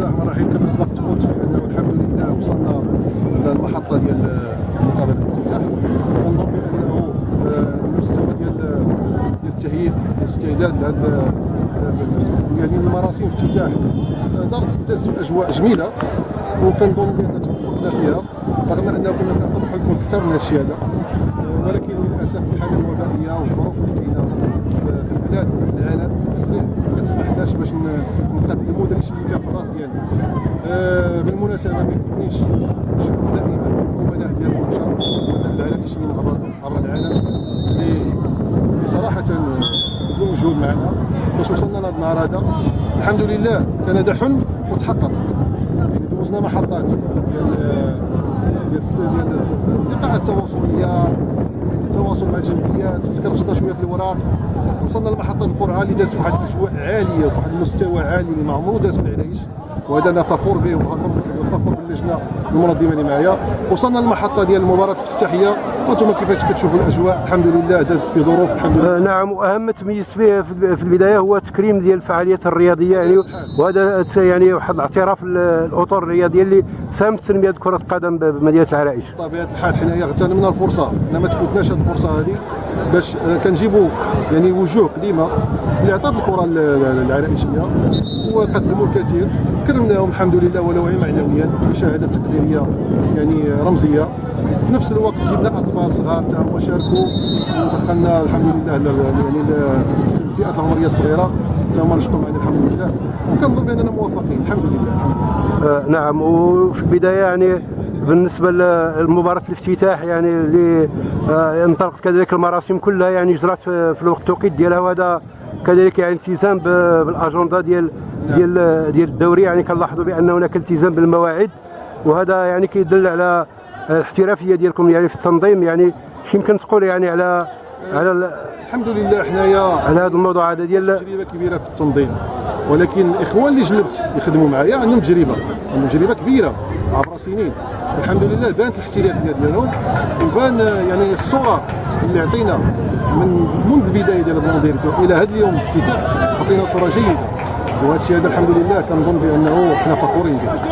الرحمن الرحيم كما سبقت قلت بانه الحمد لله وصلنا للمحطه ديال مقابله الافتتاح. كنظن بأنه آه، المستوى ديال التهيئ والاستعداد لهذا يعني المراسم افتتاح آه، دارت دازت في أجواء جميلة. وكنظن بأن توفقنا فيها رغم أنه كنا كنطمحوا يكون أكثر من هادشي هذا. آه، ولكن للأسف الحالة الوبائية والظروف اللي كاينة في البلاد وفي العالم كتسمح كتسمحناش باش نقدموا داك الشيء اللي كان في الراس ديالنا. آه، بالمناسبة ما يفوتنيش شكر دائما الامناء ديال البشر. الامناء العالميين عبر العالم اللي صراحة بدون مجهود معنا باش وصلنا لهذا النهار هذا الحمد لله كان هذا حلم وتحقق يعني دوزنا محطات ديال ديال اللقاءات التواصلية التواصل الجمعيات تكرفصنا شوية في الوراق. وصلنا لمحطه القرعة اللي دازت في واحد الأجواء عالية وفي واحد المستوى عالي اللي ما عمرو داز في العرايش وهذا أنا فخور به وفخور فخور باللجنه المنظمة اللي معايا وصلنا للمحطة ديال المباراة الافتتاحية. وأنتم كيفاش كتشوفوا الأجواء؟ الحمد لله دازت في ظروف الحمد لله. آه، نعم وأهم ما تميزت به في البداية هو تكريم ديال الفعاليات الرياضية يعني وهذا يعني واحد الاعتراف ال- الأطر الرياضية اللي ساهمت في تنمية كرة القدم بمدينة العرائش. بطبيعة الحال حنايا اغتنمنا الفرصة. حنا ما تفوتناش هذه الفرصة هذه باش آه، كنجيبوا يعني وجوه قديمة. اللي عطات الكرة ال- ال- العرائشيه وقدموا الكثير. كرمناهم الحمد لله ولو معنويا بشهادة تقديرية يعني رمزية. في نفس الوقت جبنا أطفال صغار تا هما شاركوا ودخلنا الحمد لله يعني الفئات العمرية الصغيرة. تا هما نشكرهم على الحمد لله. وكنظن بأننا موفقين. الحمد لله. آه، نعم. وفي البداية يعني بالنسبة لمباراة الافتتاح يعني اللي آه، انطلقت كذلك المراسم كلها يعني جرات في الوقت التوقيت ديالها. وهذا كذلك يعني التزام بالأجندة ديال ديال ديال الدوري. يعني كنلاحظوا بأن هناك التزام بالمواعيد وهذا يعني كيدل على الاحترافية ديالكم يعني في التنظيم. يعني يمكن تقول يعني على على ال- الحمد لله حنايا على هذا الموضوع. هذا ديال تجربة كبيرة في التنظيم. ولكن الاخوان اللي جلبت يخدموا معايا عندهم تجربة. عندهم تجربة كبيرة عبر سنين. الحمد لله بانت الاحترافية ديالهم وبان يعني الصورة اللي عطينا من منذ البدايه ديال هذا المنظر إلى هذا اليوم الافتتاح عطينا صورة جيدة. وهذا الشيء هذا الحمد لله كنظن بأنه حنا فخورين به.